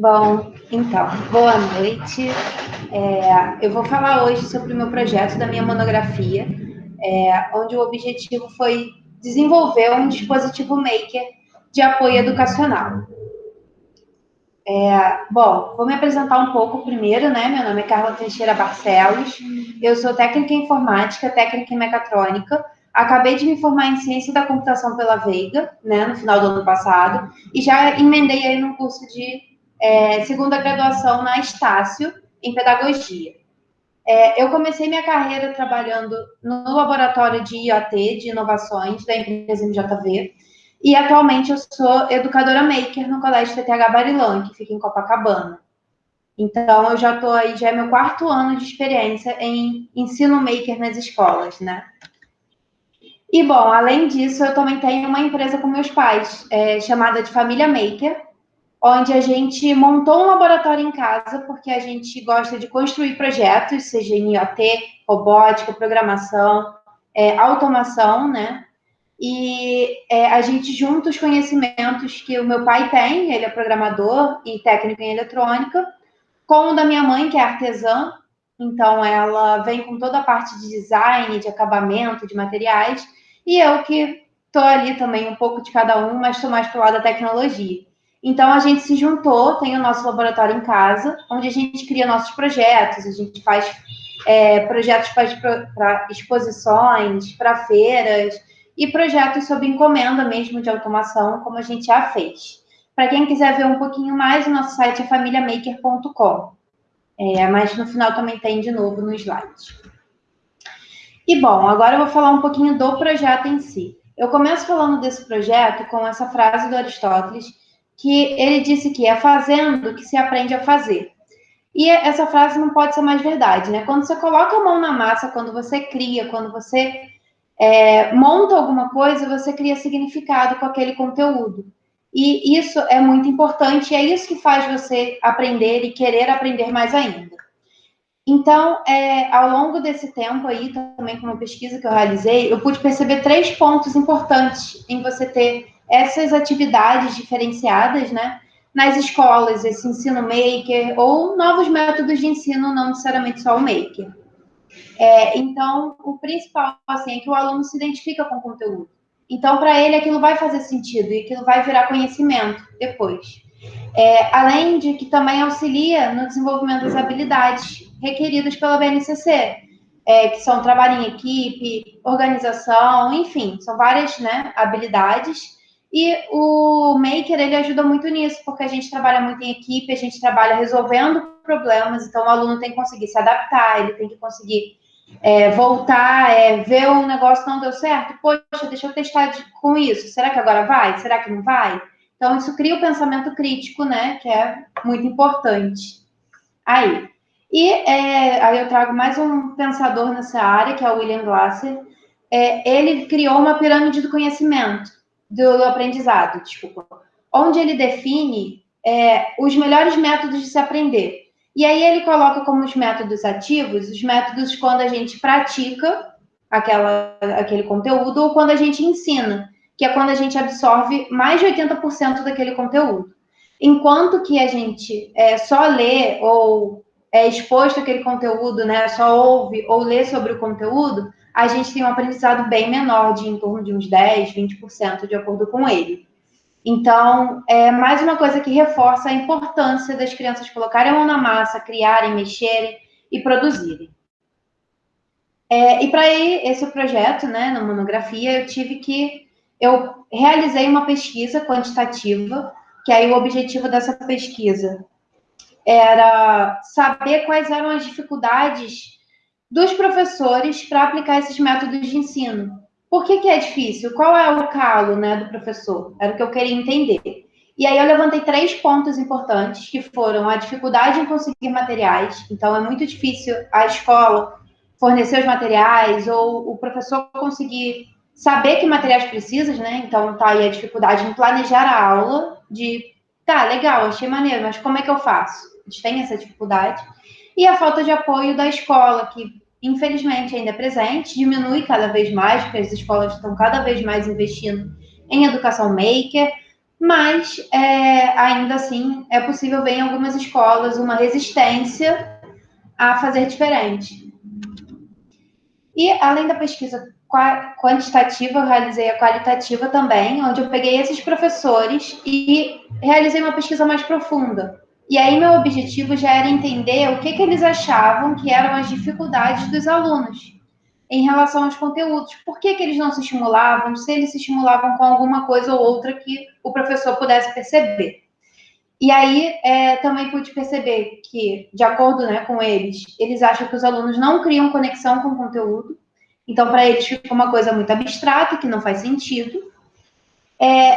Bom, então, boa noite. É, eu vou falar hoje sobre o meu projeto da minha monografia, é, onde o objetivo foi desenvolver um dispositivo maker de apoio educacional. É, bom, vou me apresentar um pouco primeiro, né? Meu nome é Carla Teixeira Barcelos, eu sou técnica em informática, técnica em mecatrônica, acabei de me formar em ciência da computação pela Veiga, né, no final do ano passado, e já emendei aí num curso de é, segunda graduação na Estácio, em pedagogia. É, eu comecei minha carreira trabalhando no laboratório de IoT, de inovações, da empresa MJV, e atualmente eu sou educadora maker no Colégio TTH Barilã, que fica em Copacabana. Então, eu já estou aí, já é meu quarto ano de experiência em ensino maker nas escolas, né? E, bom, além disso, eu também tenho uma empresa com meus pais, é, chamada de Família Maker, onde a gente montou um laboratório em casa, porque a gente gosta de construir projetos, seja em IoT, robótica, programação, é, automação, né? E é, a gente junta os conhecimentos que o meu pai tem, ele é programador e técnico em eletrônica, com o da minha mãe, que é artesã, então ela vem com toda a parte de design, de acabamento, de materiais, e eu que estou ali também um pouco de cada um, mas estou mais para o lado da tecnologia. Então a gente se juntou, tem o nosso laboratório em casa, onde a gente cria nossos projetos, a gente faz é, projetos para exposições, para feiras e projetos sob encomenda mesmo de automação, como a gente já fez. Para quem quiser ver um pouquinho mais, o nosso site é familiamaker.com. É, mas no final também tem de novo no slide. E bom, agora eu vou falar um pouquinho do projeto em si. Eu começo falando desse projeto com essa frase do Aristóteles, que ele disse que é fazendo que se aprende a fazer. E essa frase não pode ser mais verdade, né? Quando você coloca a mão na massa, quando você cria, quando você é, monta alguma coisa, você cria significado com aquele conteúdo. E isso é muito importante, e é isso que faz você aprender e querer aprender mais ainda. Então, é, ao longo desse tempo aí, também com uma pesquisa que eu realizei, eu pude perceber três pontos importantes em você ter essas atividades diferenciadas, né, nas escolas, esse ensino maker, ou novos métodos de ensino, não necessariamente só o maker. É, então, o principal, assim, é que o aluno se identifica com o conteúdo. Então, para ele, aquilo vai fazer sentido e aquilo vai virar conhecimento depois. É, além de que também auxilia no desenvolvimento das habilidades requeridas pela BNCC, é, que são trabalho em equipe, organização, enfim, são várias né, habilidades e o Maker, ele ajuda muito nisso, porque a gente trabalha muito em equipe, a gente trabalha resolvendo problemas, então o aluno tem que conseguir se adaptar, ele tem que conseguir é, voltar, é, ver um negócio não deu certo, poxa, deixa eu testar de, com isso, será que agora vai? Será que não vai? Então, isso cria o pensamento crítico, né, que é muito importante. Aí, e é, aí eu trago mais um pensador nessa área, que é o William Glasser, é, ele criou uma pirâmide do conhecimento, do, do aprendizado, desculpa, onde ele define é, os melhores métodos de se aprender. E aí ele coloca como os métodos ativos, os métodos quando a gente pratica aquela, aquele conteúdo ou quando a gente ensina, que é quando a gente absorve mais de 80% daquele conteúdo. Enquanto que a gente é, só lê ou é exposto àquele conteúdo, né, só ouve ou lê sobre o conteúdo, a gente tem um aprendizado bem menor, de em torno de uns 10, 20%, de acordo com ele. Então, é mais uma coisa que reforça a importância das crianças colocarem a mão na massa, criarem, mexerem e produzirem. É, e para esse projeto, né, na monografia, eu tive que. Eu realizei uma pesquisa quantitativa, que aí o objetivo dessa pesquisa era saber quais eram as dificuldades dos professores para aplicar esses métodos de ensino. Por que, que é difícil? Qual é o calo né, do professor? Era o que eu queria entender. E aí eu levantei três pontos importantes, que foram a dificuldade em conseguir materiais. Então, é muito difícil a escola fornecer os materiais ou o professor conseguir saber que materiais precisa, né? Então, tá aí a dificuldade em planejar a aula, de, tá, legal, achei maneiro, mas como é que eu faço? A gente tem essa dificuldade e a falta de apoio da escola, que infelizmente ainda é presente, diminui cada vez mais, porque as escolas estão cada vez mais investindo em educação maker, mas é, ainda assim é possível ver em algumas escolas uma resistência a fazer diferente. E além da pesquisa quantitativa, eu realizei a qualitativa também, onde eu peguei esses professores e realizei uma pesquisa mais profunda. E aí meu objetivo já era entender o que, que eles achavam que eram as dificuldades dos alunos em relação aos conteúdos. Por que, que eles não se estimulavam? Se eles se estimulavam com alguma coisa ou outra que o professor pudesse perceber. E aí é, também pude perceber que, de acordo né, com eles, eles acham que os alunos não criam conexão com o conteúdo. Então, para eles fica uma coisa muito abstrata, que não faz sentido. É,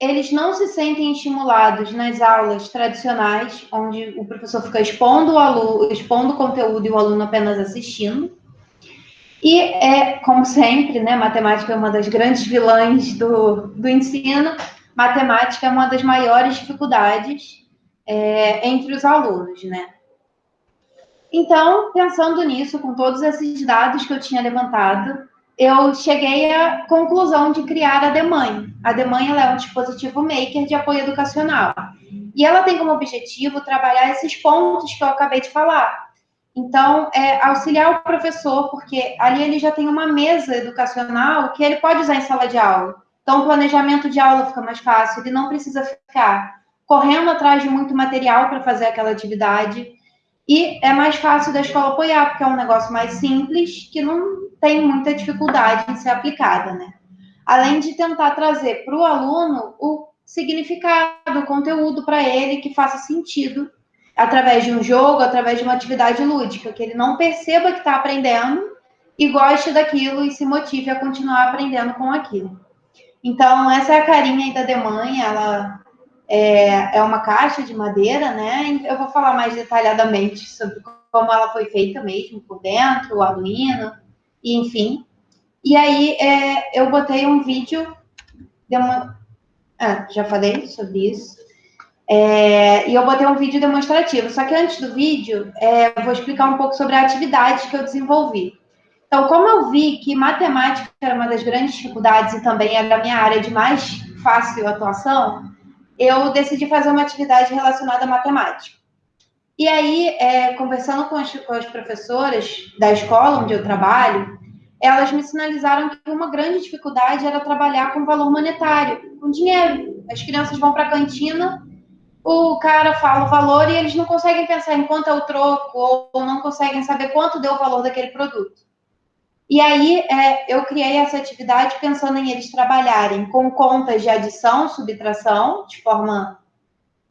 eles não se sentem estimulados nas aulas tradicionais, onde o professor fica expondo o aluno, expondo o conteúdo e o aluno apenas assistindo. E é, como sempre, né, matemática é uma das grandes vilãs do, do ensino, matemática é uma das maiores dificuldades é, entre os alunos, né? Então, pensando nisso, com todos esses dados que eu tinha levantado, eu cheguei à conclusão de criar a DEMAN. A DEMAN é um dispositivo maker de apoio educacional. E ela tem como objetivo trabalhar esses pontos que eu acabei de falar, então, é auxiliar o professor, porque ali ele já tem uma mesa educacional que ele pode usar em sala de aula. Então, o planejamento de aula fica mais fácil, ele não precisa ficar correndo atrás de muito material para fazer aquela atividade. E é mais fácil da escola apoiar, porque é um negócio mais simples, que não tem muita dificuldade em ser aplicada, né? Além de tentar trazer para o aluno o significado, o conteúdo para ele que faça sentido através de um jogo, através de uma atividade lúdica, que ele não perceba que está aprendendo e goste daquilo e se motive a continuar aprendendo com aquilo. Então, essa é a carinha aí da Demanha, ela é, é uma caixa de madeira, né? Eu vou falar mais detalhadamente sobre como ela foi feita mesmo, por dentro, o Arduino, e enfim. E aí, é, eu botei um vídeo, uma... ah, já falei sobre isso, é, e eu botei um vídeo demonstrativo. Só que antes do vídeo, é, eu vou explicar um pouco sobre a atividade que eu desenvolvi. Então, como eu vi que matemática era uma das grandes dificuldades e também era a minha área de mais fácil atuação, eu decidi fazer uma atividade relacionada à matemática. E aí, é, conversando com as, com as professoras da escola onde eu trabalho, elas me sinalizaram que uma grande dificuldade era trabalhar com valor monetário, com dinheiro. As crianças vão para a cantina o cara fala o valor e eles não conseguem pensar em quanto é o troco ou não conseguem saber quanto deu o valor daquele produto. E aí é, eu criei essa atividade pensando em eles trabalharem com contas de adição, subtração, de forma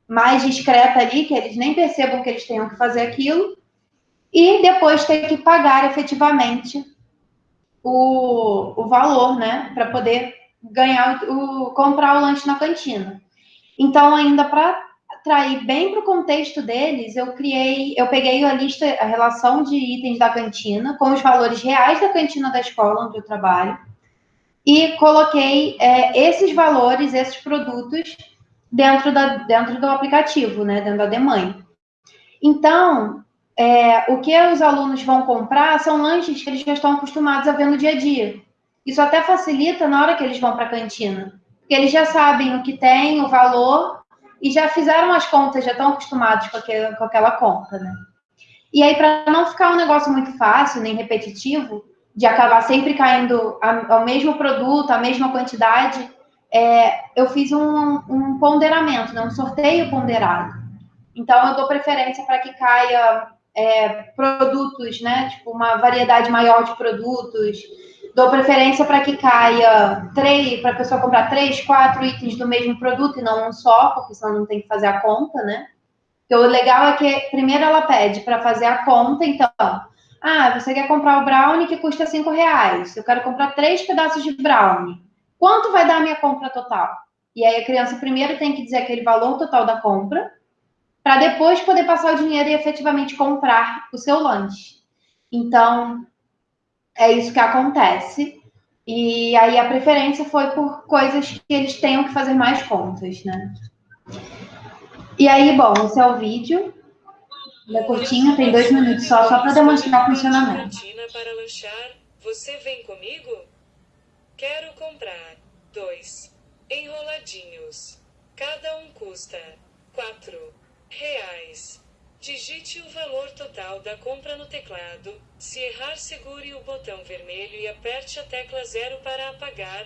mais discreta ali, que eles nem percebam que eles tenham que fazer aquilo, e depois ter que pagar efetivamente o, o valor, né, para poder ganhar o, comprar o lanche na cantina. Então, ainda para trair bem para o contexto deles, eu criei, eu peguei a lista, a relação de itens da cantina com os valores reais da cantina da escola onde eu trabalho e coloquei é, esses valores, esses produtos dentro, da, dentro do aplicativo, né, dentro da Demãe. Então, é, o que os alunos vão comprar são lanches que eles já estão acostumados a ver no dia a dia. Isso até facilita na hora que eles vão para a cantina, porque eles já sabem o que tem, o valor e já fizeram as contas, já estão acostumados com, aquele, com aquela conta, né? E aí, para não ficar um negócio muito fácil, nem repetitivo, de acabar sempre caindo ao mesmo produto, a mesma quantidade, é, eu fiz um, um ponderamento, né? um sorteio ponderado. Então, eu dou preferência para que caia é, produtos, né? Tipo, uma variedade maior de produtos, Dou preferência para que caia três, para a pessoa comprar três, quatro itens do mesmo produto e não um só, porque senão não tem que fazer a conta, né? Porque o legal é que primeiro ela pede para fazer a conta, então, ah, você quer comprar o brownie que custa cinco reais. Eu quero comprar três pedaços de brownie. Quanto vai dar a minha compra total? E aí a criança primeiro tem que dizer aquele valor total da compra, para depois poder passar o dinheiro e efetivamente comprar o seu lanche. Então, é isso que acontece. E aí a preferência foi por coisas que eles tenham que fazer mais contas, né? E aí, bom, esse é o vídeo. Ele é curtinho, tem dois minutos só, só para demonstrar o funcionamento. para lanchar. Você vem comigo? Quero comprar dois enroladinhos. Cada um custa quatro reais. Digite o valor total da compra no teclado. Se errar, segure o botão vermelho e aperte a tecla zero para apagar.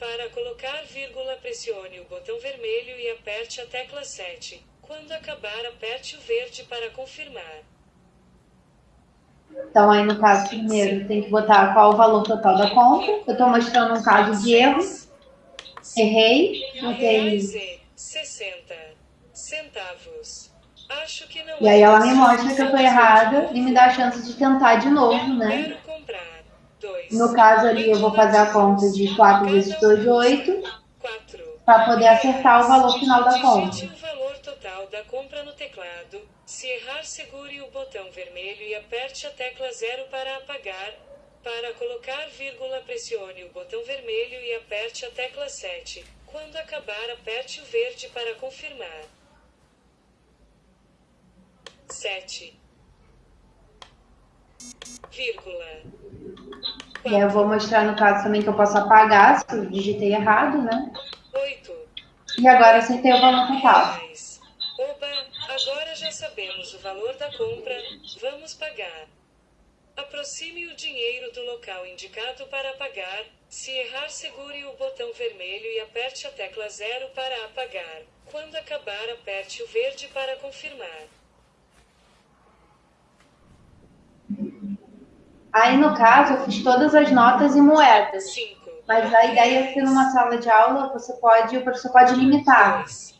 Para colocar vírgula, pressione o botão vermelho e aperte a tecla 7. Quando acabar, aperte o verde para confirmar. Então, aí no caso, primeiro tem que botar qual o valor total da compra. Eu estou mostrando um caso de erro. Errei. Botei. 60 centavos. Acho que não e aí ela me mostra que eu estou errada e me dá a chance de tentar de novo, né? No caso ali, eu vou fazer a conta de 4 vezes 2, 8, para poder acertar o valor final da conta. o valor total da compra no teclado. Se errar, segure o botão vermelho e aperte a tecla zero para apagar. Para colocar vírgula, pressione o botão vermelho e aperte a tecla 7. Quando acabar, aperte o verde para confirmar. 7. Vírgula. E eu vou mostrar no caso também que eu posso apagar se eu digitei errado, né? 8. E agora acertei o valor total. 10 sabemos o valor da compra, vamos pagar. Aproxime o dinheiro do local indicado para pagar. Se errar, segure o botão vermelho e aperte a tecla zero para apagar. Quando acabar, aperte o verde para confirmar. Aí, no caso, eu fiz todas as notas e moedas. Cinco. Mas a ideia é que numa sala de aula você pode, o professor pode limitar. Dois.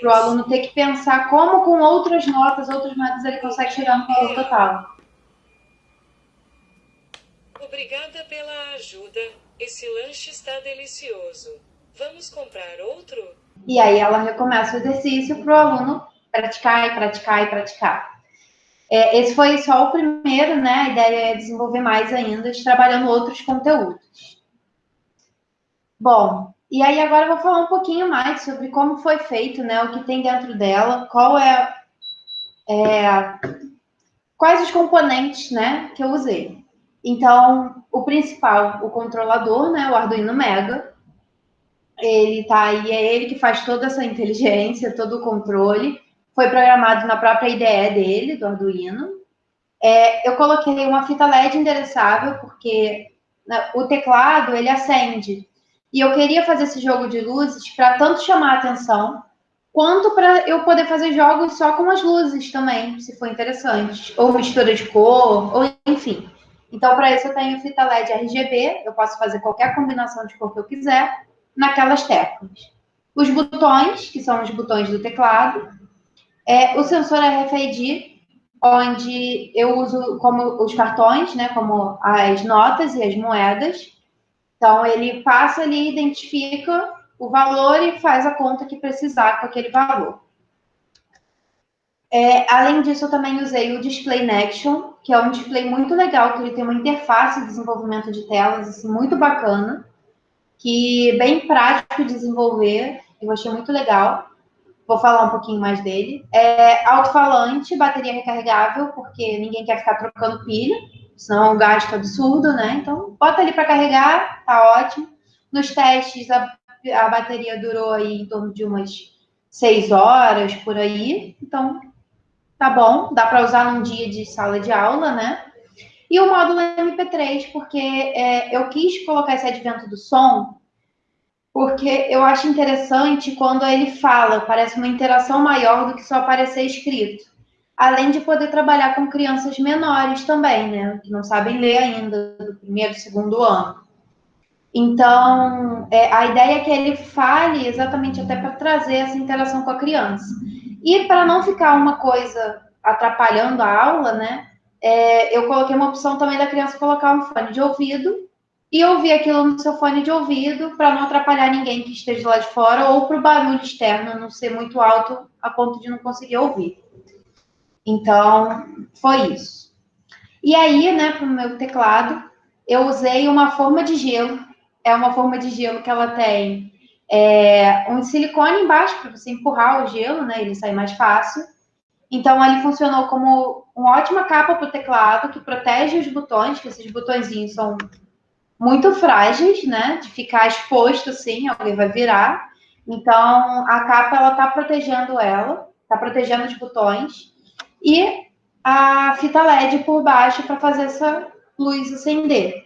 Para o aluno ter que pensar como com outras notas, outras moedas, ele consegue chegar no valor total. Obrigada pela ajuda. Esse lanche está delicioso. Vamos comprar outro? E aí ela recomeça o exercício para o aluno praticar e praticar e praticar. É, esse foi só o primeiro, né? A ideia é desenvolver mais ainda, trabalhando outros conteúdos. Bom, e aí agora eu vou falar um pouquinho mais sobre como foi feito, né? O que tem dentro dela, qual é, é quais os componentes, né? Que eu usei. Então, o principal, o controlador, né? O Arduino Mega. Ele tá aí, é ele que faz toda essa inteligência, todo o controle foi programado na própria IDE dele, do Arduino. É, eu coloquei uma fita LED endereçável, porque né, o teclado, ele acende. E eu queria fazer esse jogo de luzes para tanto chamar a atenção, quanto para eu poder fazer jogos só com as luzes também, se for interessante. Ou mistura de cor, ou enfim. Então, para isso, eu tenho fita LED RGB, eu posso fazer qualquer combinação de cor que eu quiser naquelas teclas. Os botões, que são os botões do teclado, é, o sensor RFID, onde eu uso como os cartões, né, como as notas e as moedas. Então, ele passa ali, identifica o valor e faz a conta que precisar com aquele valor. É, além disso, eu também usei o Display Nation, que é um display muito legal, que ele tem uma interface de desenvolvimento de telas assim, muito bacana, que é bem prático de desenvolver, eu achei muito legal. Vou falar um pouquinho mais dele. É alto-falante, bateria recarregável, porque ninguém quer ficar trocando pilha, senão o gasto é absurdo, né? Então, bota ali para carregar, tá ótimo. Nos testes, a, a bateria durou aí em torno de umas seis horas por aí. Então, tá bom, dá para usar num dia de sala de aula, né? E o módulo MP3, porque é, eu quis colocar esse advento do som porque eu acho interessante quando ele fala, parece uma interação maior do que só aparecer escrito. Além de poder trabalhar com crianças menores também, né? Que não sabem ler ainda, do primeiro, segundo ano. Então, é, a ideia é que ele fale exatamente até para trazer essa interação com a criança. E para não ficar uma coisa atrapalhando a aula, né? É, eu coloquei uma opção também da criança colocar um fone de ouvido e ouvir aquilo no seu fone de ouvido para não atrapalhar ninguém que esteja lá de fora ou para o barulho externo não ser muito alto a ponto de não conseguir ouvir. Então, foi isso. E aí, né, para o meu teclado, eu usei uma forma de gelo. É uma forma de gelo que ela tem é, um silicone embaixo para você empurrar o gelo, né, ele sai mais fácil. Então, ele funcionou como uma ótima capa para o teclado que protege os botões, que esses botõezinhos são muito frágeis, né? De ficar exposto assim, alguém vai virar. Então, a capa ela tá protegendo ela, tá protegendo os botões e a fita LED por baixo para fazer essa luz acender.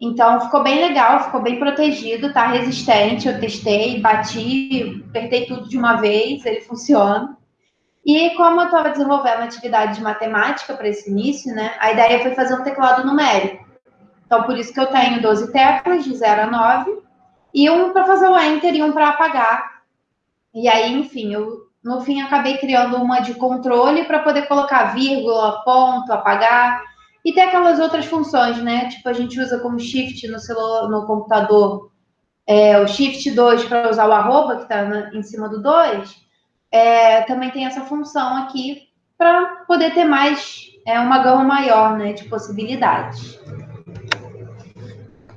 Então, ficou bem legal, ficou bem protegido, tá resistente. Eu testei, bati, apertei tudo de uma vez, ele funciona. E como eu estava desenvolvendo atividade de matemática para esse início, né, a ideia foi fazer um teclado numérico. Então, por isso que eu tenho 12 teclas, de 0 a 9, e um para fazer o enter e um para apagar. E aí, enfim, eu no fim acabei criando uma de controle para poder colocar vírgula, ponto, apagar. E tem aquelas outras funções, né? Tipo, a gente usa como shift no celular, no computador, é, o shift 2 para usar o arroba, que está em cima do 2. É, também tem essa função aqui para poder ter mais, é, uma gama maior, né, de possibilidades.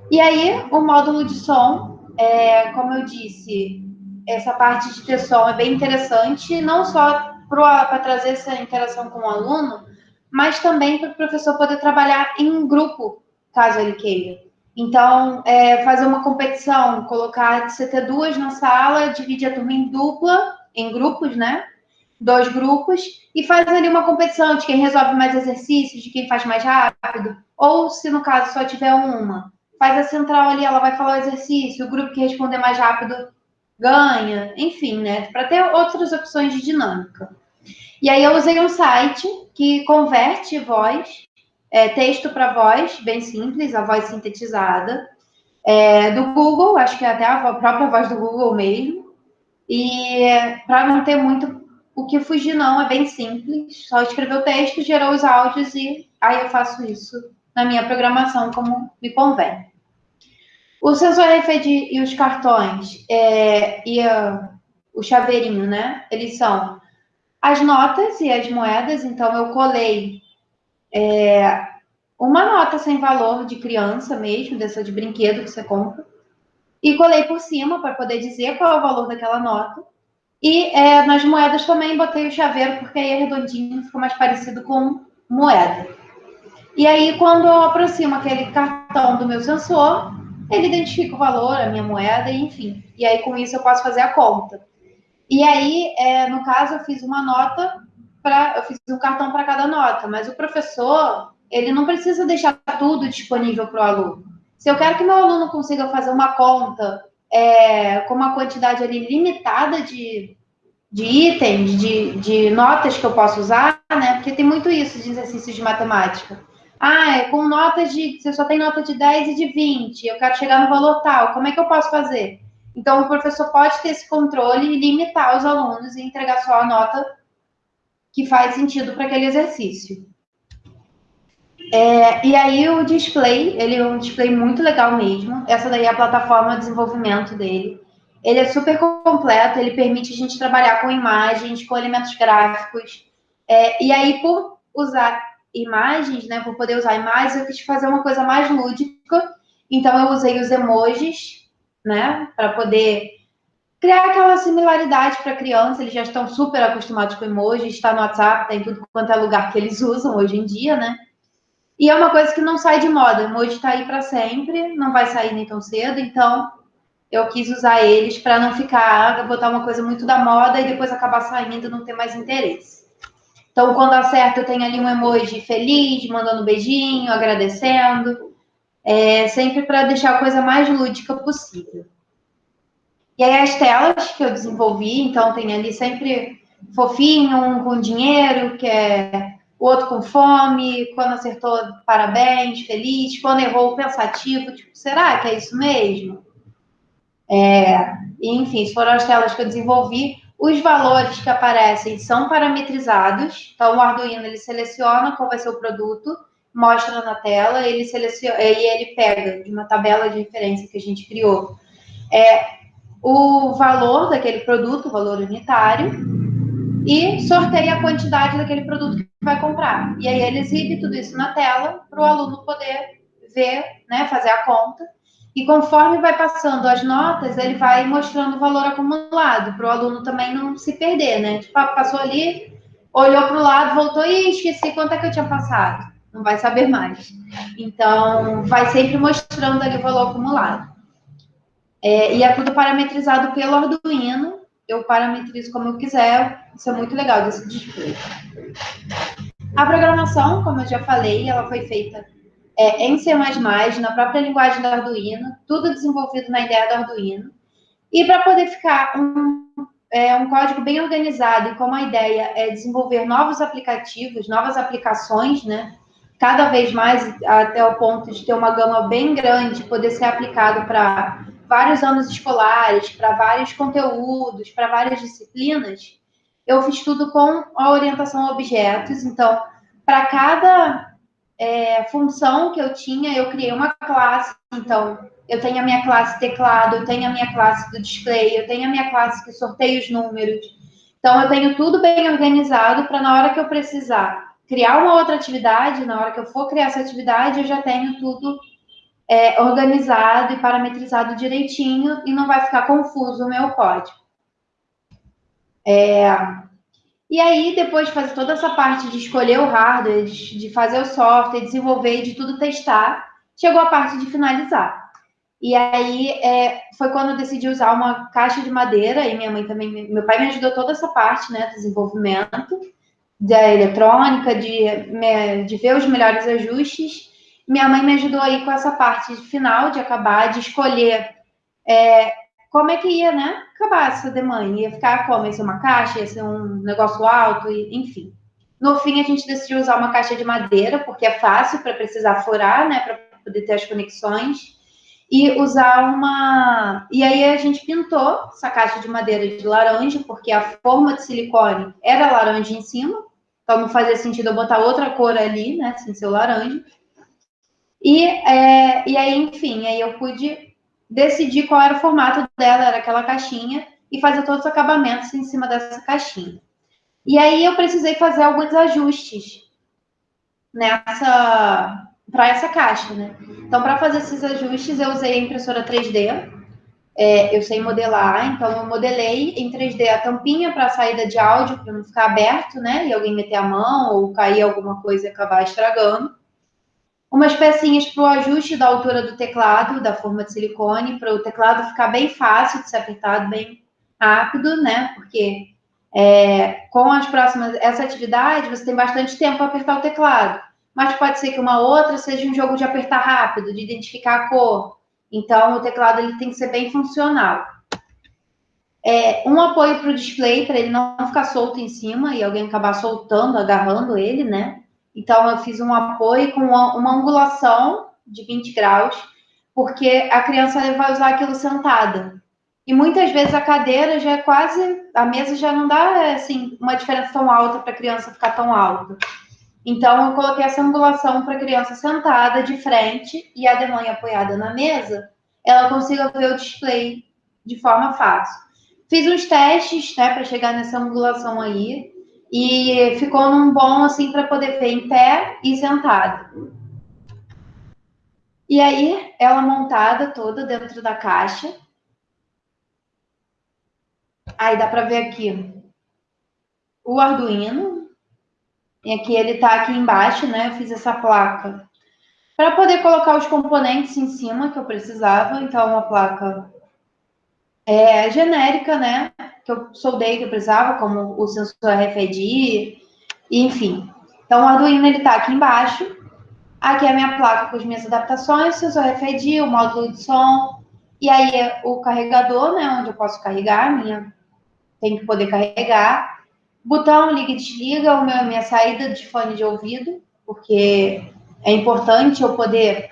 E aí, o módulo de som, é, como eu disse, essa parte de ter som é bem interessante, não só para trazer essa interação com o aluno, mas também para o professor poder trabalhar em grupo, caso ele queira. Então, é, fazer uma competição, colocar você ter duas na sala, dividir a turma em dupla, em grupos, né? Dois grupos, e fazer ali uma competição de quem resolve mais exercícios, de quem faz mais rápido, ou se no caso só tiver uma, faz a central ali, ela vai falar o exercício, o grupo que responder mais rápido ganha, enfim, né? Para ter outras opções de dinâmica. E aí eu usei um site que converte voz, é, texto para voz, bem simples, a voz sintetizada, é, do Google, acho que é até a própria voz do Google mesmo. E para não ter muito o que fugir, não, é bem simples. Só escrever o texto, gerou os áudios e aí eu faço isso na minha programação como me convém. O sensor RFID e os cartões é, e a, o chaveirinho, né? Eles são as notas e as moedas. Então, eu colei é, uma nota sem valor de criança mesmo, dessa de brinquedo que você compra, e colei por cima para poder dizer qual é o valor daquela nota. E é, nas moedas também botei o chaveiro, porque aí é redondinho, fica mais parecido com moeda. E aí, quando eu aproximo aquele cartão do meu sensor, ele identifica o valor, a minha moeda, enfim. E aí, com isso, eu posso fazer a conta. E aí, é, no caso, eu fiz uma nota para. Eu fiz um cartão para cada nota, mas o professor, ele não precisa deixar tudo disponível para o aluno. Se eu quero que meu aluno consiga fazer uma conta é, com uma quantidade ali limitada de, de itens, de, de notas que eu posso usar, né? Porque tem muito isso de exercícios de matemática ah, é com notas de. Você só tem nota de 10 e de 20, eu quero chegar no valor tal, como é que eu posso fazer? Então, o professor pode ter esse controle e limitar os alunos e entregar só a nota que faz sentido para aquele exercício. É, e aí, o display, ele é um display muito legal mesmo. Essa daí é a plataforma de desenvolvimento dele. Ele é super completo, ele permite a gente trabalhar com imagens, com elementos gráficos. É, e aí, por usar imagens, né, por poder usar imagens, eu quis fazer uma coisa mais lúdica. Então eu usei os emojis, né, para poder criar aquela similaridade para criança. Eles já estão super acostumados com emojis, está no WhatsApp, tem tudo quanto é lugar que eles usam hoje em dia, né? E é uma coisa que não sai de moda. O emoji está aí para sempre, não vai sair nem tão cedo, então eu quis usar eles para não ficar, botar uma coisa muito da moda e depois acabar saindo e não ter mais interesse. Então, quando acerta, eu tenho ali um emoji feliz, mandando um beijinho, agradecendo. É, sempre para deixar a coisa mais lúdica possível. E aí, as telas que eu desenvolvi, então, tem ali sempre fofinho, um com dinheiro, que é o outro com fome, quando acertou, parabéns, feliz, quando errou, pensativo, tipo, será que é isso mesmo? É, enfim, foram as telas que eu desenvolvi. Os valores que aparecem são parametrizados, então o Arduino ele seleciona qual vai ser o produto, mostra na tela, ele seleciona e ele pega de uma tabela de referência que a gente criou. É o valor daquele produto, o valor unitário, e sorteia a quantidade daquele produto que vai comprar. E aí ele exibe tudo isso na tela para o aluno poder ver, né, fazer a conta e conforme vai passando as notas, ele vai mostrando o valor acumulado, para o aluno também não se perder, né? Tipo, ah, passou ali, olhou para o lado, voltou e esqueci quanto é que eu tinha passado. não vai saber mais. Então, vai sempre mostrando ali o valor acumulado. É, e é tudo parametrizado pelo Arduino. Eu parametrizo como eu quiser. Isso é muito legal desse display. A programação, como eu já falei, ela foi feita é, em C++, na própria linguagem do Arduino, tudo desenvolvido na ideia do Arduino. E para poder ficar um, é, um código bem organizado e como a ideia é desenvolver novos aplicativos, novas aplicações, né? Cada vez mais até o ponto de ter uma gama bem grande, poder ser aplicado para vários anos escolares, para vários conteúdos, para várias disciplinas, eu fiz tudo com a orientação a objetos. Então, para cada é, função que eu tinha, eu criei uma classe. Então, eu tenho a minha classe teclado, eu tenho a minha classe do display, eu tenho a minha classe que sorteia os números. Então, eu tenho tudo bem organizado para na hora que eu precisar criar uma outra atividade, na hora que eu for criar essa atividade, eu já tenho tudo é, organizado e parametrizado direitinho e não vai ficar confuso o meu código. É, e aí, depois de fazer toda essa parte de escolher o hardware, de, fazer o software, desenvolver de tudo testar, chegou a parte de finalizar. E aí é, foi quando eu decidi usar uma caixa de madeira, e minha mãe também, meu pai me ajudou toda essa parte, né, desenvolvimento da eletrônica, de, de ver os melhores ajustes minha mãe me ajudou aí com essa parte final de acabar, de escolher é, como é que ia, né? Acabar essa demanda. Ia ficar como? Ia ser uma caixa, ia ser um negócio alto, enfim. No fim, a gente decidiu usar uma caixa de madeira, porque é fácil para precisar furar, né? Para poder ter as conexões. E usar uma. E aí a gente pintou essa caixa de madeira de laranja, porque a forma de silicone era laranja em cima. Então não fazia sentido eu botar outra cor ali, né? Sem ser laranja. E, é, e aí, enfim, aí eu pude decidir qual era o formato dela, era aquela caixinha, e fazer todos os acabamentos em cima dessa caixinha. E aí eu precisei fazer alguns ajustes nessa para essa caixa, né? Então, para fazer esses ajustes, eu usei a impressora 3D. É, eu sei modelar, então eu modelei em 3D a tampinha para a saída de áudio, para não ficar aberto, né? E alguém meter a mão ou cair alguma coisa e acabar estragando umas pecinhas para o ajuste da altura do teclado, da forma de silicone, para o teclado ficar bem fácil de ser apertado, bem rápido, né? Porque é, com as próximas, essa atividade, você tem bastante tempo para apertar o teclado. Mas pode ser que uma outra seja um jogo de apertar rápido, de identificar a cor. Então, o teclado ele tem que ser bem funcional. É, um apoio para o display, para ele não ficar solto em cima e alguém acabar soltando, agarrando ele, né? Então, eu fiz um apoio com uma, uma angulação de 20 graus, porque a criança vai usar aquilo sentada. E muitas vezes a cadeira já é quase, a mesa já não dá assim uma diferença tão alta para a criança ficar tão alta. Então eu coloquei essa angulação para a criança sentada de frente e a demãe apoiada na mesa, ela consiga ver o display de forma fácil. Fiz uns testes, né, para chegar nessa angulação aí. E ficou num bom, assim, para poder ver em pé e sentado. E aí, ela montada toda dentro da caixa. Aí dá para ver aqui o Arduino. E aqui ele está aqui embaixo, né? Eu fiz essa placa para poder colocar os componentes em cima que eu precisava. Então, uma placa é, genérica, né? Que eu soldei que eu precisava, como o sensor RFID, enfim. Então, o Arduino, ele tá aqui embaixo. Aqui é a minha placa com as minhas adaptações, sensor RFID, o módulo de som, e aí é o carregador, né? Onde eu posso carregar, minha... tem que poder carregar. Botão liga e desliga, o meu, minha saída de fone de ouvido, porque é importante eu poder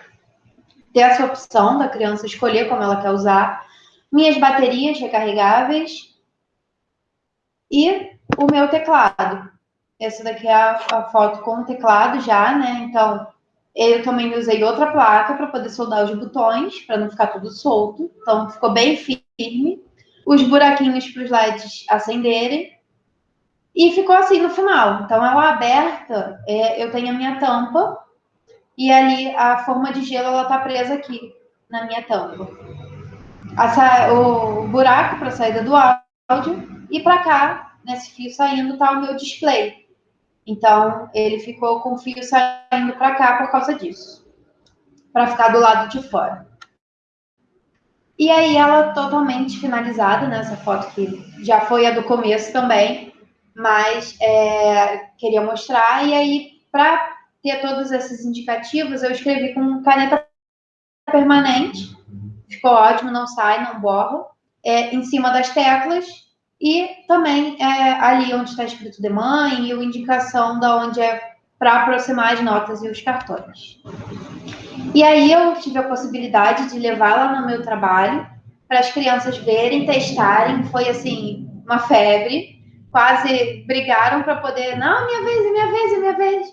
ter essa opção da criança escolher como ela quer usar minhas baterias recarregáveis e o meu teclado. Essa daqui é a, a foto com o teclado já, né? Então, eu também usei outra placa para poder soldar os botões, para não ficar tudo solto. Então, ficou bem firme. Os buraquinhos para os LEDs acenderem. E ficou assim no final. Então, ela aberta, é, eu tenho a minha tampa. E ali, a forma de gelo, ela está presa aqui, na minha tampa o buraco para saída do áudio e para cá, nesse fio saindo, está o meu display. Então, ele ficou com o fio saindo para cá por causa disso, para ficar do lado de fora. E aí, ela totalmente finalizada, nessa né, foto que já foi a do começo também, mas é, queria mostrar. E aí, para ter todos esses indicativos, eu escrevi com caneta permanente, ficou ótimo, não sai, não borra, é, em cima das teclas e também é, ali onde está escrito de mãe e a indicação da onde é para aproximar as notas e os cartões. E aí eu tive a possibilidade de levar lá no meu trabalho para as crianças verem, testarem, foi assim uma febre, quase brigaram para poder, não, minha vez, minha vez, minha vez.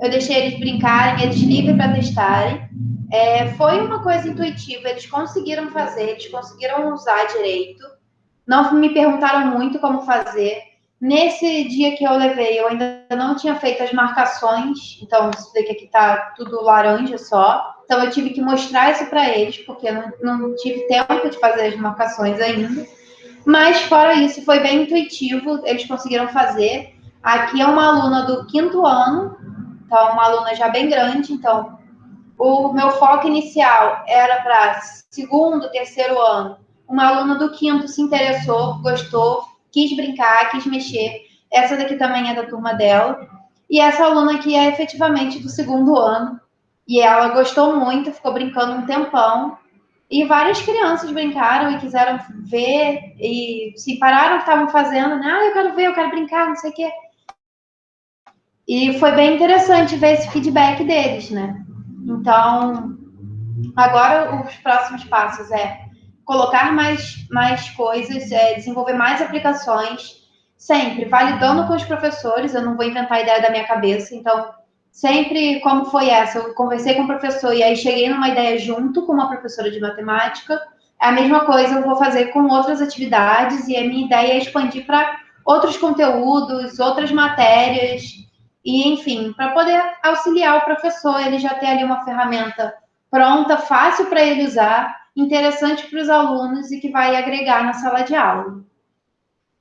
Eu deixei eles brincarem, eles livres para testarem. É, foi uma coisa intuitiva, eles conseguiram fazer, eles conseguiram usar direito não me perguntaram muito como fazer. Nesse dia que eu levei, eu ainda não tinha feito as marcações, então isso daqui aqui tá tudo laranja só. Então eu tive que mostrar isso para eles, porque eu não, não tive tempo de fazer as marcações ainda. Mas fora isso, foi bem intuitivo, eles conseguiram fazer. Aqui é uma aluna do quinto ano, então uma aluna já bem grande, então o meu foco inicial era para segundo, terceiro ano, uma aluna do quinto se interessou, gostou, quis brincar, quis mexer. Essa daqui também é da turma dela. E essa aluna aqui é efetivamente do segundo ano. E ela gostou muito, ficou brincando um tempão. E várias crianças brincaram e quiseram ver e se pararam o que estavam fazendo, né? Ah, eu quero ver, eu quero brincar, não sei o quê. E foi bem interessante ver esse feedback deles, né? Então, agora os próximos passos é colocar mais, mais coisas, é, desenvolver mais aplicações, sempre validando com os professores, eu não vou inventar a ideia da minha cabeça, então, sempre como foi essa, eu conversei com o professor e aí cheguei numa ideia junto com uma professora de matemática, é a mesma coisa eu vou fazer com outras atividades e a minha ideia é expandir para outros conteúdos, outras matérias, e enfim, para poder auxiliar o professor, ele já ter ali uma ferramenta pronta, fácil para ele usar, interessante para os alunos e que vai agregar na sala de aula.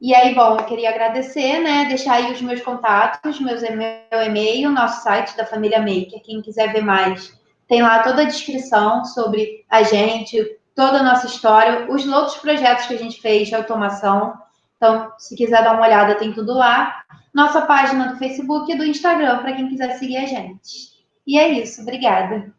E aí, bom, eu queria agradecer, né? Deixar aí os meus contatos, meus meu e-mail, nosso site da Família Maker. Quem quiser ver mais, tem lá toda a descrição sobre a gente, toda a nossa história, os outros projetos que a gente fez de automação. Então, se quiser dar uma olhada, tem tudo lá. Nossa página do Facebook e do Instagram, para quem quiser seguir a gente. E é isso, obrigada.